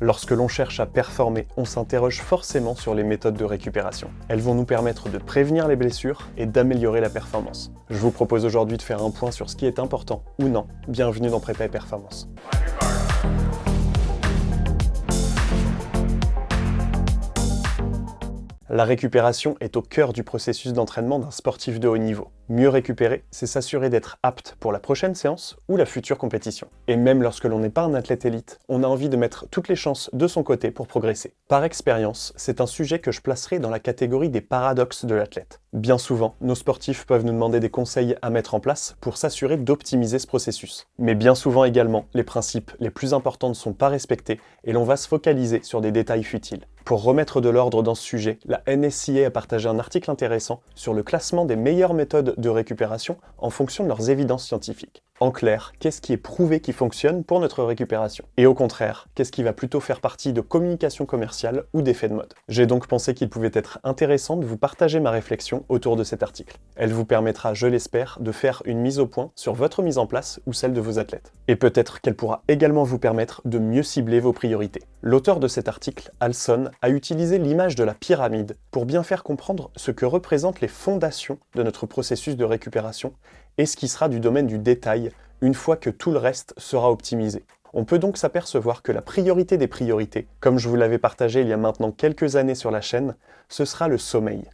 Lorsque l'on cherche à performer, on s'interroge forcément sur les méthodes de récupération. Elles vont nous permettre de prévenir les blessures et d'améliorer la performance. Je vous propose aujourd'hui de faire un point sur ce qui est important ou non. Bienvenue dans Prépa et Performance. La récupération est au cœur du processus d'entraînement d'un sportif de haut niveau. Mieux récupérer, c'est s'assurer d'être apte pour la prochaine séance ou la future compétition. Et même lorsque l'on n'est pas un athlète élite, on a envie de mettre toutes les chances de son côté pour progresser. Par expérience, c'est un sujet que je placerai dans la catégorie des paradoxes de l'athlète. Bien souvent, nos sportifs peuvent nous demander des conseils à mettre en place pour s'assurer d'optimiser ce processus. Mais bien souvent également, les principes les plus importants ne sont pas respectés et l'on va se focaliser sur des détails futiles. Pour remettre de l'ordre dans ce sujet, la NSCA a partagé un article intéressant sur le classement des meilleures méthodes de récupération en fonction de leurs évidences scientifiques. En clair, qu'est-ce qui est prouvé qui fonctionne pour notre récupération? Et au contraire, qu'est-ce qui va plutôt faire partie de communication commerciale ou d'effet de mode? J'ai donc pensé qu'il pouvait être intéressant de vous partager ma réflexion autour de cet article. Elle vous permettra, je l'espère, de faire une mise au point sur votre mise en place ou celle de vos athlètes. Et peut-être qu'elle pourra également vous permettre de mieux cibler vos priorités. L'auteur de cet article, Alson, a utilisé l'image de la pyramide pour bien faire comprendre ce que représentent les fondations de notre processus de récupération et ce qui sera du domaine du détail une fois que tout le reste sera optimisé. On peut donc s'apercevoir que la priorité des priorités, comme je vous l'avais partagé il y a maintenant quelques années sur la chaîne, ce sera le sommeil.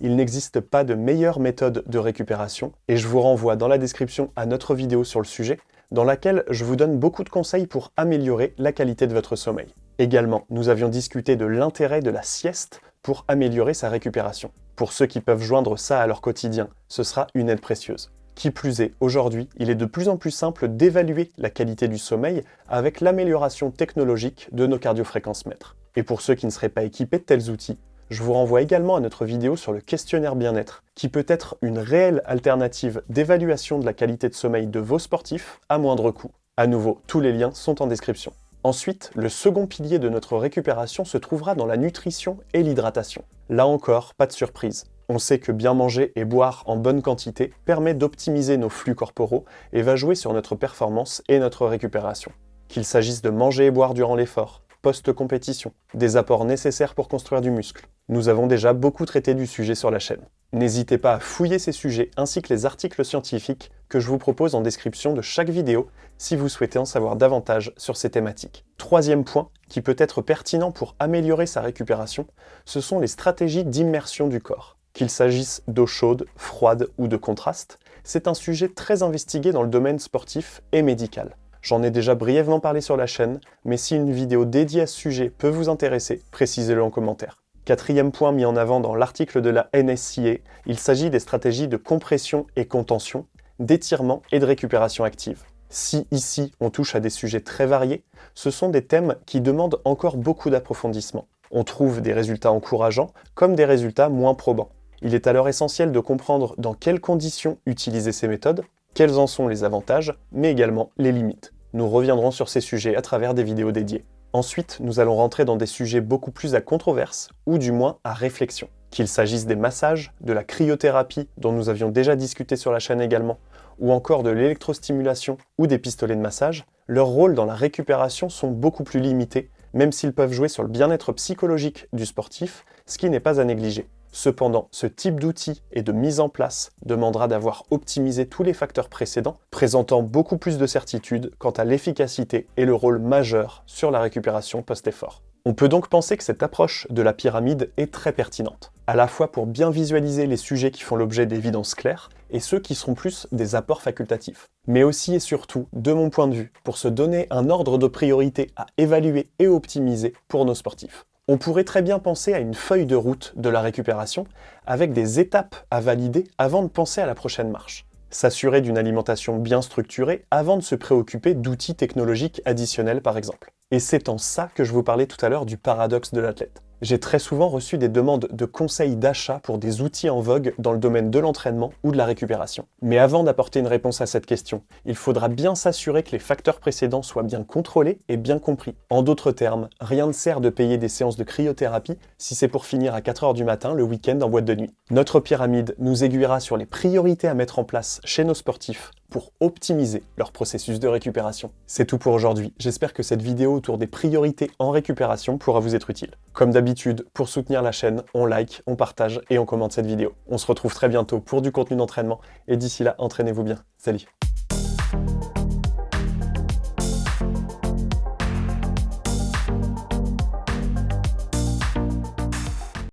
Il n'existe pas de meilleure méthode de récupération, et je vous renvoie dans la description à notre vidéo sur le sujet, dans laquelle je vous donne beaucoup de conseils pour améliorer la qualité de votre sommeil. Également, nous avions discuté de l'intérêt de la sieste pour améliorer sa récupération. Pour ceux qui peuvent joindre ça à leur quotidien, ce sera une aide précieuse. Qui plus est, aujourd'hui, il est de plus en plus simple d'évaluer la qualité du sommeil avec l'amélioration technologique de nos cardiofréquences mètres. Et pour ceux qui ne seraient pas équipés de tels outils, je vous renvoie également à notre vidéo sur le questionnaire bien-être, qui peut être une réelle alternative d'évaluation de la qualité de sommeil de vos sportifs à moindre coût. À nouveau, tous les liens sont en description. Ensuite, le second pilier de notre récupération se trouvera dans la nutrition et l'hydratation. Là encore, pas de surprise. On sait que bien manger et boire en bonne quantité permet d'optimiser nos flux corporaux et va jouer sur notre performance et notre récupération. Qu'il s'agisse de manger et boire durant l'effort, post-compétition, des apports nécessaires pour construire du muscle. Nous avons déjà beaucoup traité du sujet sur la chaîne. N'hésitez pas à fouiller ces sujets ainsi que les articles scientifiques que je vous propose en description de chaque vidéo si vous souhaitez en savoir davantage sur ces thématiques. Troisième point, qui peut être pertinent pour améliorer sa récupération, ce sont les stratégies d'immersion du corps. Qu'il s'agisse d'eau chaude, froide ou de contraste, c'est un sujet très investigué dans le domaine sportif et médical. J'en ai déjà brièvement parlé sur la chaîne, mais si une vidéo dédiée à ce sujet peut vous intéresser, précisez-le en commentaire. Quatrième point mis en avant dans l'article de la NSCA, il s'agit des stratégies de compression et contention, d'étirement et de récupération active. Si ici on touche à des sujets très variés, ce sont des thèmes qui demandent encore beaucoup d'approfondissement. On trouve des résultats encourageants comme des résultats moins probants. Il est alors essentiel de comprendre dans quelles conditions utiliser ces méthodes, quels en sont les avantages, mais également les limites. Nous reviendrons sur ces sujets à travers des vidéos dédiées. Ensuite, nous allons rentrer dans des sujets beaucoup plus à controverse, ou du moins à réflexion. Qu'il s'agisse des massages, de la cryothérapie, dont nous avions déjà discuté sur la chaîne également, ou encore de l'électrostimulation ou des pistolets de massage, leurs rôles dans la récupération sont beaucoup plus limités, même s'ils peuvent jouer sur le bien-être psychologique du sportif, ce qui n'est pas à négliger. Cependant, ce type d'outil et de mise en place demandera d'avoir optimisé tous les facteurs précédents, présentant beaucoup plus de certitude quant à l'efficacité et le rôle majeur sur la récupération post-effort. On peut donc penser que cette approche de la pyramide est très pertinente, à la fois pour bien visualiser les sujets qui font l'objet d'évidences claires et ceux qui seront plus des apports facultatifs, mais aussi et surtout, de mon point de vue, pour se donner un ordre de priorité à évaluer et optimiser pour nos sportifs. On pourrait très bien penser à une feuille de route de la récupération avec des étapes à valider avant de penser à la prochaine marche. S'assurer d'une alimentation bien structurée avant de se préoccuper d'outils technologiques additionnels par exemple. Et c'est en ça que je vous parlais tout à l'heure du paradoxe de l'athlète. J'ai très souvent reçu des demandes de conseils d'achat pour des outils en vogue dans le domaine de l'entraînement ou de la récupération. Mais avant d'apporter une réponse à cette question, il faudra bien s'assurer que les facteurs précédents soient bien contrôlés et bien compris. En d'autres termes, rien ne sert de payer des séances de cryothérapie si c'est pour finir à 4h du matin le week-end en boîte de nuit. Notre pyramide nous aiguillera sur les priorités à mettre en place chez nos sportifs pour optimiser leur processus de récupération. C'est tout pour aujourd'hui, j'espère que cette vidéo autour des priorités en récupération pourra vous être utile. Comme d'habitude, pour soutenir la chaîne, on like, on partage et on commente cette vidéo. On se retrouve très bientôt pour du contenu d'entraînement, et d'ici là, entraînez-vous bien. Salut